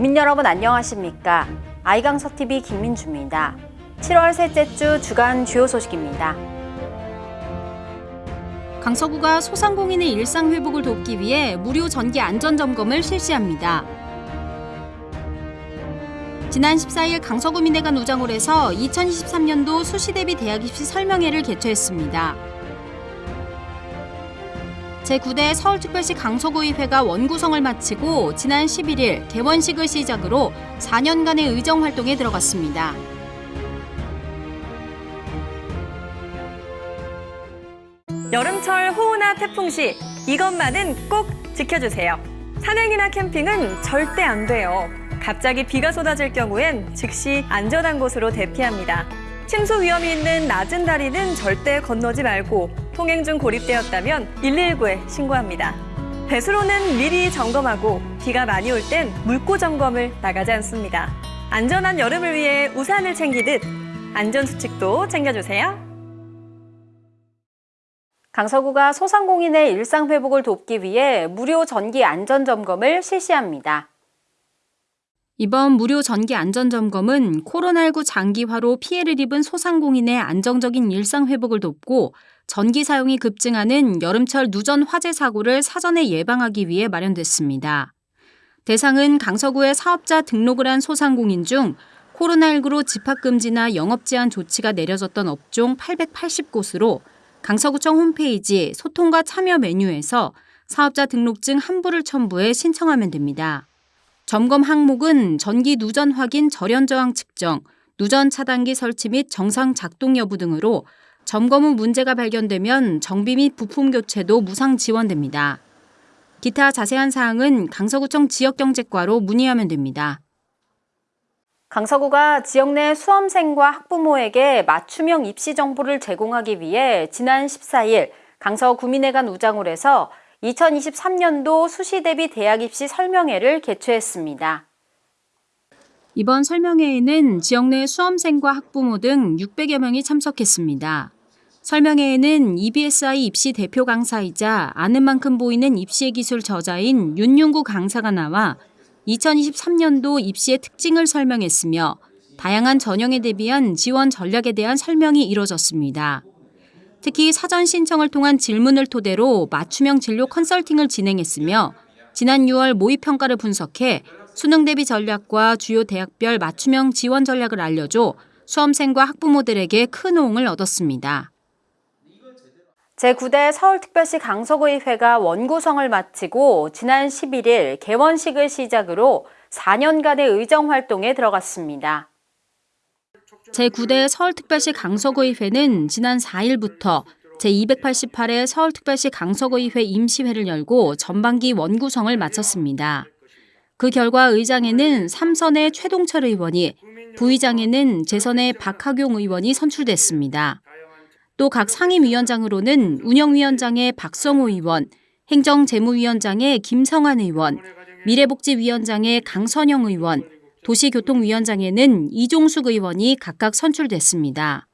국민 여러분 안녕하십니까? 아이강서TV 김민주입니다. 7월 셋째 주 주간 주요 소식입니다. 강서구가 소상공인의 일상 회복을 돕기 위해 무료 전기 안전 점검을 실시합니다. 지난 14일 강서구민회관 우장홀에서 2023년도 수시 대비 대학 입시 설명회를 개최했습니다. 제9대 서울특별시 강서구의회가 원구성을 마치고 지난 11일 개원식을 시작으로 4년간의 의정 활동에 들어갔습니다. 여름철 호우나 태풍 시 이것만은 꼭 지켜주세요. 산행이나 캠핑은 절대 안 돼요. 갑자기 비가 쏟아질 경우엔 즉시 안전한 곳으로 대피합니다. 침수 위험이 있는 낮은 다리는 절대 건너지 말고 통행 중 고립되었다면 119에 신고합니다. 배수로는 미리 점검하고 비가 많이 올 땐 물고 점검을 나가지 않습니다. 안전한 여름을 위해 우산을 챙기듯 안전수칙도 챙겨주세요. 강서구가 소상공인의 일상 회복을 돕기 위해 무료 전기 안전 점검을 실시합니다. 이번 무료 전기 안전 점검은 코로나19 장기화로 피해를 입은 소상공인의 안정적인 일상 회복을 돕고 전기 사용이 급증하는 여름철 누전 화재 사고를 사전에 예방하기 위해 마련됐습니다. 대상은 강서구의 사업자 등록을 한 소상공인 중 코로나19로 집합금지나 영업 제한 조치가 내려졌던 업종 880곳으로 강서구청 홈페이지 소통과 참여 메뉴에서 사업자 등록증 한부를 첨부해 신청하면 됩니다. 점검 항목은 전기 누전 확인 절연 저항 측정, 누전 차단기 설치 및 정상 작동 여부 등으로 점검 후 문제가 발견되면 정비 및 부품 교체도 무상 지원됩니다. 기타 자세한 사항은 강서구청 지역경제과로 문의하면 됩니다. 강서구가 지역 내 수험생과 학부모에게 맞춤형 입시 정보를 제공하기 위해 지난 14일 강서구민회관 우장홀에서 2023년도 수시 대비 대학 입시 설명회를 개최했습니다. 이번 설명회에는 지역 내 수험생과 학부모 등 600여 명이 참석했습니다. 설명회에는 EBSI 입시 대표 강사이자 아는 만큼 보이는 입시의 기술 저자인 윤윤구 강사가 나와 2023년도 입시의 특징을 설명했으며 다양한 전형에 대비한 지원 전략에 대한 설명이 이뤄졌습니다. 특히 사전 신청을 통한 질문을 토대로 맞춤형 진로 컨설팅을 진행했으며 지난 6월 모의평가를 분석해 수능 대비 전략과 주요 대학별 맞춤형 지원 전략을 알려줘 수험생과 학부모들에게 큰 호응을 얻었습니다. 제9대 서울특별시 강서구의회가 원구성을 마치고 지난 11일 개원식을 시작으로 4년간의 의정 활동에 들어갔습니다. 제9대 서울특별시 강서구의회는 지난 4일부터 제288회 서울특별시 강서구의회 임시회를 열고 전반기 원구성을 마쳤습니다. 그 결과 의장에는 삼선의 최동철 의원이, 부의장에는 재선의 박하경 의원이 선출됐습니다. 또 각 상임위원장으로는 운영위원장의 박성호 의원, 행정재무위원장의 김성환 의원, 미래복지위원장의 강선영 의원, 도시교통위원장에는 이종숙 의원이 각각 선출됐습니다.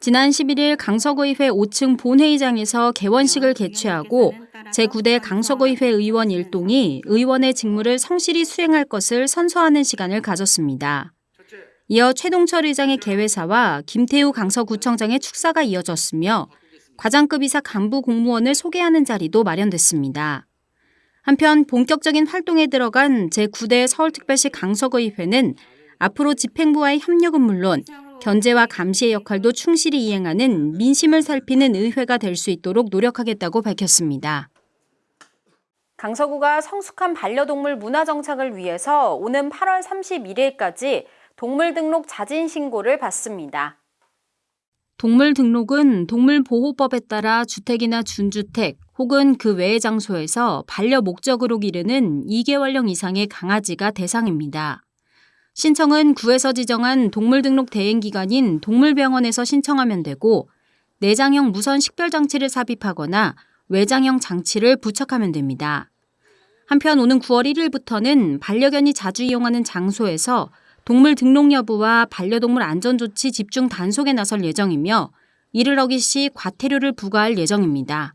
지난 11일 강서구의회 5층 본회의장에서 개원식을 개최하고 제9대 강서구의회 의원 일동이 의원의 직무를 성실히 수행할 것을 선서하는 시간을 가졌습니다. 이어 최동철 의장의 개회사와 김태우 강서구청장의 축사가 이어졌으며 과장급 이사 간부 공무원을 소개하는 자리도 마련됐습니다. 한편 본격적인 활동에 들어간 제9대 서울특별시 강서구의회는 앞으로 집행부와의 협력은 물론 견제와 감시의 역할도 충실히 이행하는 민심을 살피는 의회가 될 수 있도록 노력하겠다고 밝혔습니다. 강서구가 성숙한 반려동물 문화 정착을 위해서 오는 8월 31일까지 동물 등록 자진 신고를 받습니다. 동물 등록은 동물보호법에 따라 주택이나 준주택 혹은 그 외의 장소에서 반려 목적으로 기르는 2개월령 이상의 강아지가 대상입니다. 신청은 구에서 지정한 동물 등록 대행 기관인 동물병원에서 신청하면 되고 내장형 무선 식별 장치를 삽입하거나 외장형 장치를 부착하면 됩니다. 한편 오는 9월 1일부터는 반려견이 자주 이용하는 장소에서 동물 등록 여부와 반려동물 안전조치 집중 단속에 나설 예정이며 이를 어길 시 과태료를 부과할 예정입니다.